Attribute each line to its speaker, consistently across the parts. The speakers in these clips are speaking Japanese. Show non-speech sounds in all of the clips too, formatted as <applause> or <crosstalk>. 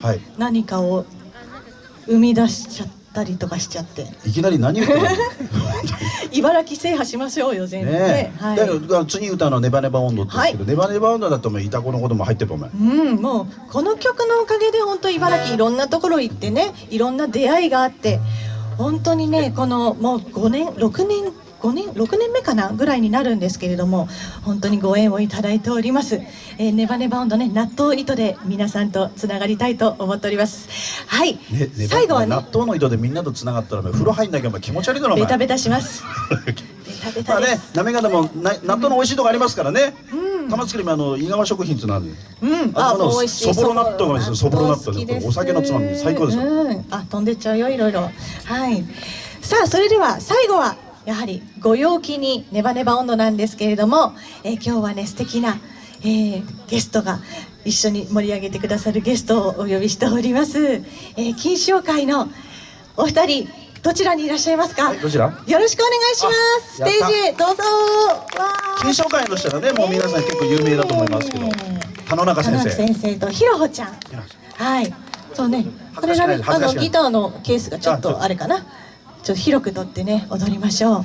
Speaker 1: はい。
Speaker 2: 何かを生み出しちゃったりとかしちゃって。
Speaker 1: いきなり何言ってるの？<laughs>
Speaker 2: 茨城制覇しましょうよ全部ねはい。
Speaker 1: だから次歌うのはネバネバ温度ですけど、ネバネバ温度だともうイタコのことも入ってるお前
Speaker 2: うん、もうこの曲のおかげで本当茨城いろんなところ行ってねいろんな出会いがあって本当にねこのもう5年6年5年6年目かなぐらいになるんですけれども本当にご縁をいただいております、えー、ネバネバ温度ね納豆糸で皆さんとつながりたいと思っております。はい、
Speaker 1: ねね
Speaker 2: 最後はね
Speaker 1: 納豆の糸でみんなと繋がったら風呂入んなきゃ気持ち悪いだろ
Speaker 2: ベタベタします。ベタベ
Speaker 1: まあねなめ方もな納豆の美味しいとこありますからね、
Speaker 2: うん。
Speaker 1: 玉造りもあの井川食品っていうのある。
Speaker 2: うん、
Speaker 1: あのそぼろ納豆がですよ。そぼろ納豆
Speaker 2: です。
Speaker 1: お酒のつまみに最高ですよ。
Speaker 2: うん、あ飛んでっちゃうよいろいろ。はい。さあそれでは最後はやはりご陽気にネバネバ温度なんですけれども、えー今日はね素敵な、えーゲストが一緒に盛り上げてくださるゲストをお呼びしております、えー、金賞会のお二人どちらにいらっしゃいますか、
Speaker 1: はいどちら？
Speaker 2: よろしくお願いします。ス
Speaker 1: あ
Speaker 2: テージへどうぞ。
Speaker 1: 金賞会としたらねもう皆さん結構有名だと思いますけど
Speaker 2: ね
Speaker 1: 田野中先生。
Speaker 2: 先生とひろほちゃん。はい。そうね。これがねあのギターのケースがちょっと。あれかなちょっと広く乗ってね踊りましょう。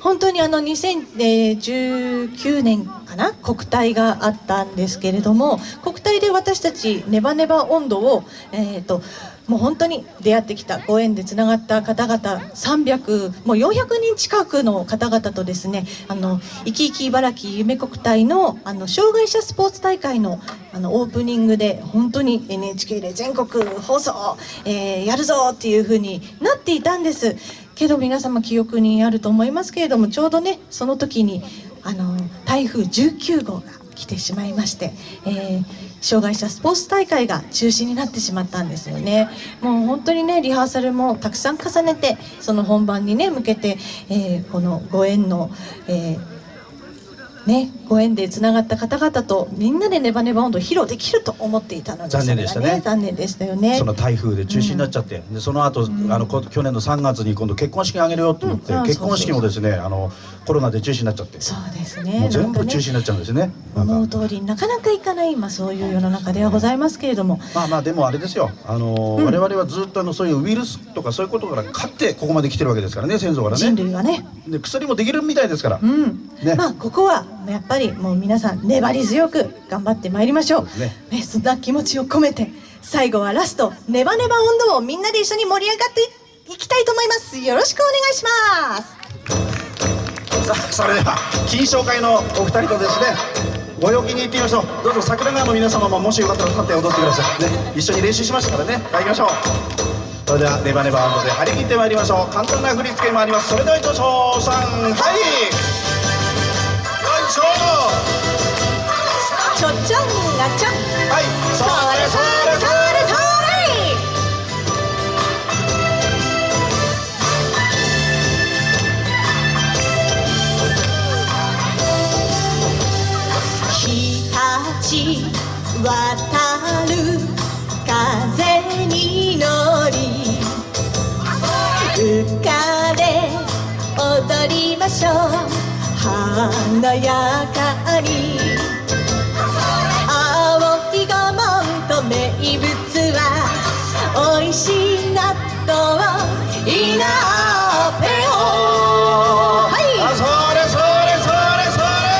Speaker 2: 本当にあの2019年かな？国体があったんですけれども国体で私たちネバネバ温度をえっ、ともう本当に出会ってきたご縁でつながった方々300もう400人近くの方々とですねあの生き生き茨城夢国体のあの障害者スポーツ大会のあのオープニングで本当に NHK で全国放送、えーやるぞっていう風になっていたんです。けど皆様記憶にあると思いますけれどもちょうどねその時にあの台風19号が来てしまいまして、えー障害者スポーツ大会が中止になってしまったんですよね。もう本当にねリハーサルもたくさん重ねてその本番にね向けて、えーこのご縁の、えーね、ご縁でつながった方々とみんなでネバネバ温度を披露できると思っていたので
Speaker 1: 残念でしたね。
Speaker 2: それが残念でしたよね。
Speaker 1: その台風で中止になっちゃって、でその後、あのこ去年の3月に今度結婚式あげるよって言って、
Speaker 2: うんあ
Speaker 1: 結婚式もですねあのコロナで中止になっちゃって。
Speaker 2: そうですね。
Speaker 1: もう全部中止になっちゃうんですね。なんか。
Speaker 2: 思う通りになかなかいかない今そういう世の中ではございますけれども。
Speaker 1: まあまあでもあれですよ。あの、
Speaker 2: うん。
Speaker 1: 我々はずっとあのそういうウイルスとかそういうことから勝ってここまで来てるわけですからね先祖から
Speaker 2: 人
Speaker 1: ね
Speaker 2: 類はね。
Speaker 1: で薬もできるみたいですから、
Speaker 2: うん。
Speaker 1: ね。
Speaker 2: まあここはやっぱりもう皆さん粘り強く頑張ってまいりましょう。
Speaker 1: そね。
Speaker 2: ね、そんな気持ちを込めて最後はラストネバネバ温度をみんなで一緒に盛り上がっていきたいと思います。よろしくお願いします。
Speaker 1: さあそれでは金賞会のお二人とですねご陽気に行ってみましょう。どうぞ桜川の皆様ももしよかったら立って踊ってください、ね、一緒に練習しましたからね。はい行きましょう。それではネバネバ温度で張り切ってまいりましょう。簡単な振り付けもあります。それでは行きましょう。さんはい
Speaker 2: ちょちょんがちょん
Speaker 1: はいそれそれそれ
Speaker 2: それ。そ日立渡る風に乗り浮かで踊りましょう華やかに。青い御門と名物は美味しい納豆いなぺをはい。
Speaker 1: あそれそれそれそれ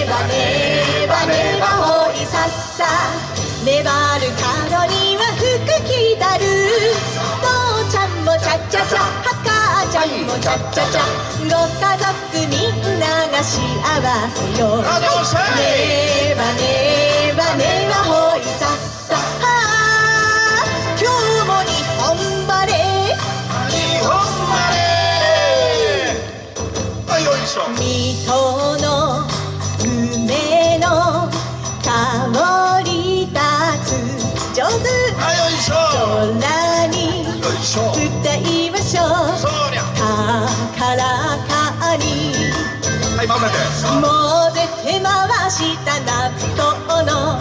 Speaker 2: ネバネバネバほいさっさ。粘る角には福来たる。父ちゃんもチャチャチャ母ちゃんもチャチャチャご家族みんなが幸せよ
Speaker 1: あどうしたい混ぜて
Speaker 2: 回した納豆の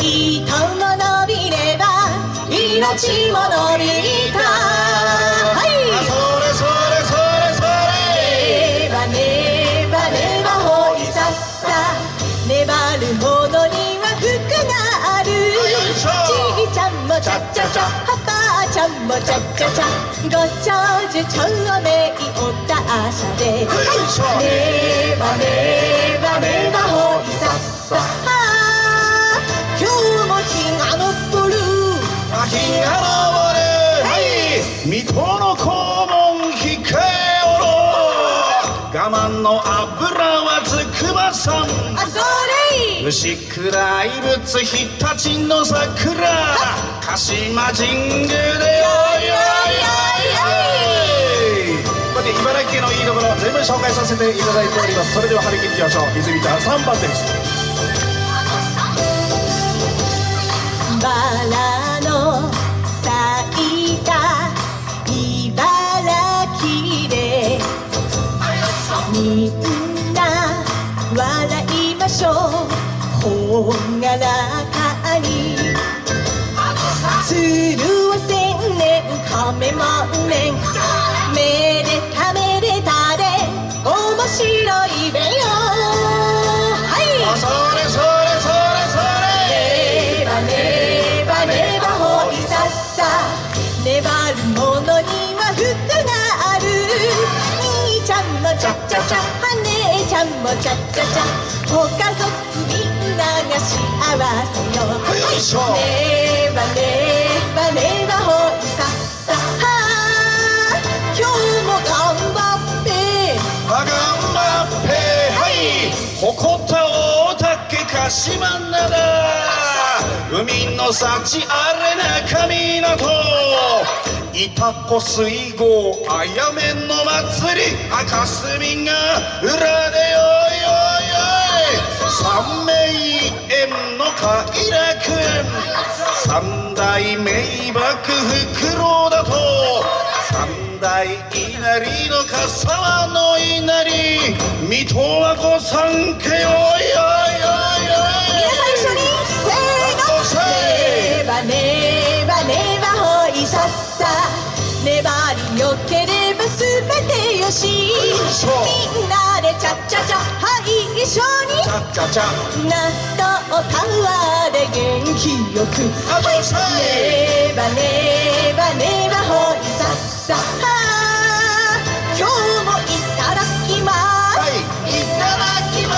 Speaker 2: 糸も伸びれば命も伸びたはい
Speaker 1: あそれそれそれそれ
Speaker 2: ネバネバネバほいさっさ粘るほどには服がある。ちいちゃんもちゃゃっちゃちゃはばあちゃんもちゃっちゃちゃ。ご長寿長命おたあしゃで。ねばねばねば
Speaker 1: 牛倉いぶつ日立の桜。鹿島神宮でよいよいよい。よい茨城県のいいところ全部紹介させていただいております。それでは張り切っていきましょう。泉ちゃん3番です。
Speaker 2: ほがらかに鶴は千年亀万年めでためでたで面白いべよ。はい。
Speaker 1: あそれそれそれそれ。
Speaker 2: ねばねばねばほいさっさ。粘るものには福がある。兄ちゃんもちゃっちゃちゃ姉ちゃんもちゃっちゃちゃ。ご家族みんなが幸せよ
Speaker 1: よいしょ
Speaker 2: ねばねばねばほいさっさはあ今日も頑張って
Speaker 1: あがんばってはい誇った大竹鹿島灘海の幸あれな神港いたこ水郷あやめんの祭り赤霞が裏でよいよいよい三名園の快楽三大名瀑袋だと。三大稲荷の笠間の稲荷。水戸は御三家よいよ
Speaker 2: ちゃっち納豆タワーで元気よく。
Speaker 1: あどうしたい
Speaker 2: ねばねばねばほい。さっさは今日もいただきます。
Speaker 1: はい。いただきま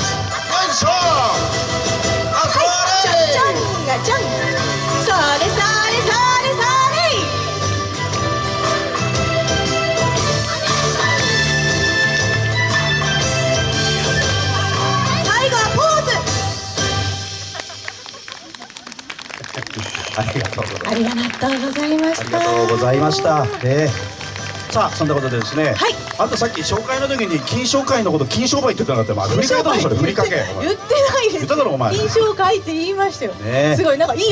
Speaker 1: す。よいしょ <laughs> ありがとうございます
Speaker 2: ありがとうございま
Speaker 1: あり
Speaker 2: した。
Speaker 1: がとうございました。えーさあそんなことでですね、
Speaker 2: はい
Speaker 1: あんたさっき紹介の時に金商会のこと金商売って言ってなかったよ、まあ、振り返ったのそれ振りかけ
Speaker 2: 言ってないです。
Speaker 1: 言っただろお前
Speaker 2: 印象書いて言いましたよ。
Speaker 1: ねえ
Speaker 2: すごいなんかいい。